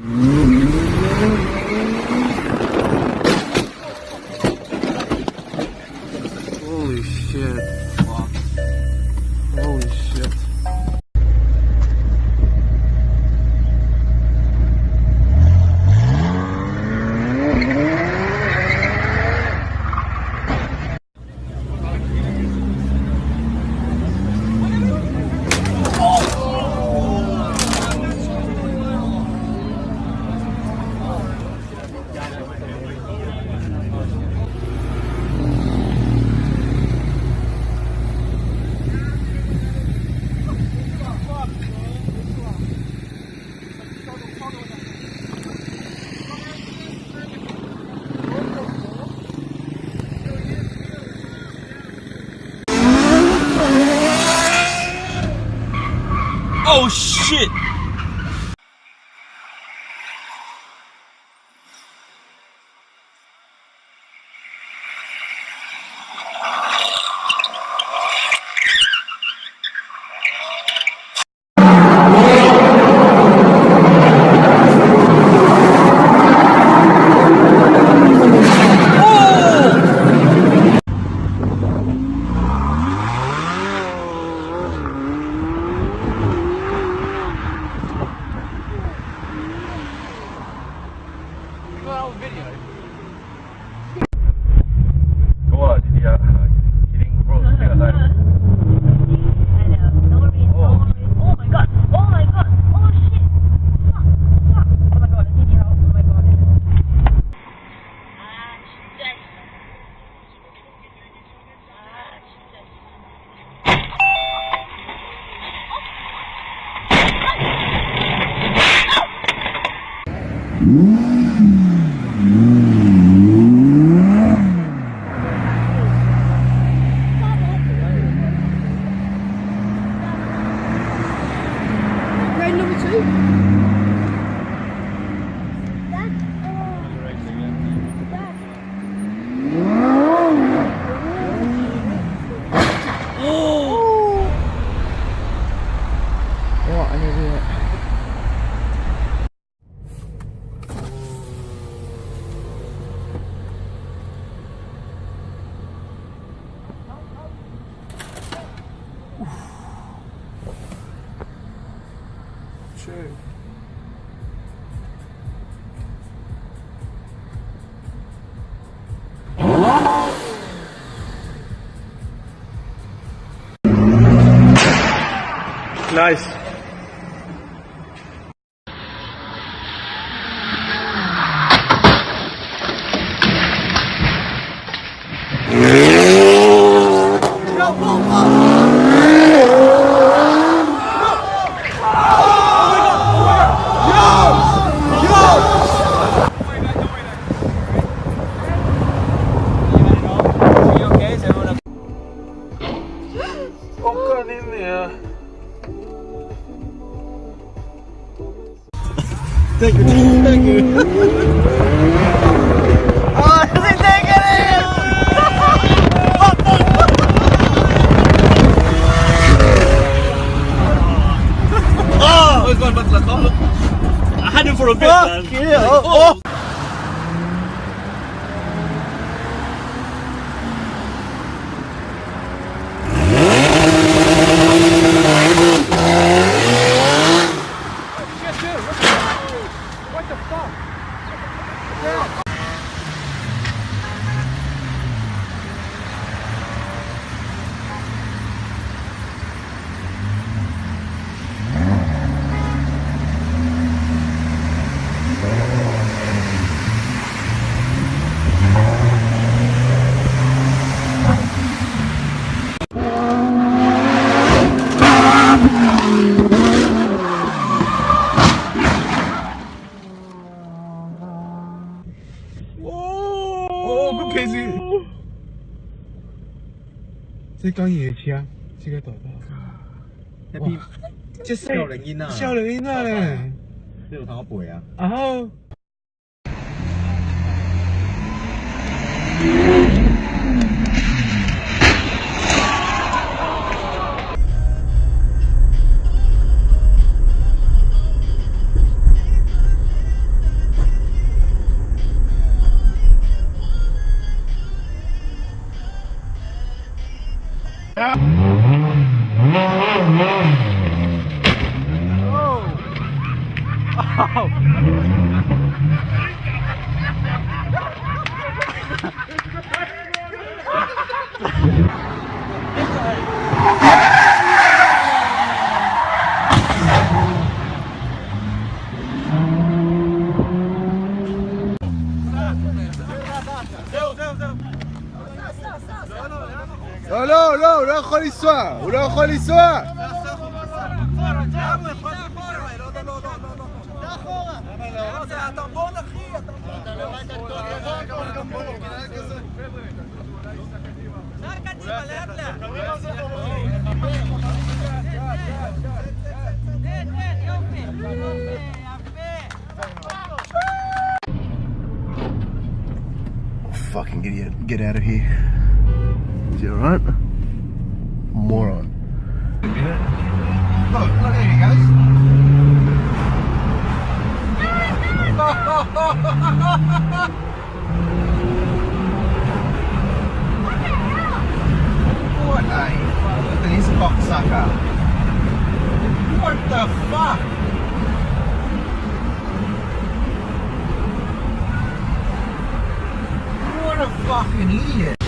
Holy Oh shit! Mm-hmm. 아, Nice. Åka 어? 예, 어? 어? 哦，不开心。这刚野车，这个大巴。哇，这。少林音呐，少林音呐嘞。这有啥背啊？啊好。Oh! Oh! لا لا ولا يسوع ولا يسوع Fucking get, get out of here. It alright? Moron. Look, look, there he goes. What a look at this cocksucker. What the fuck? What a fucking idiot.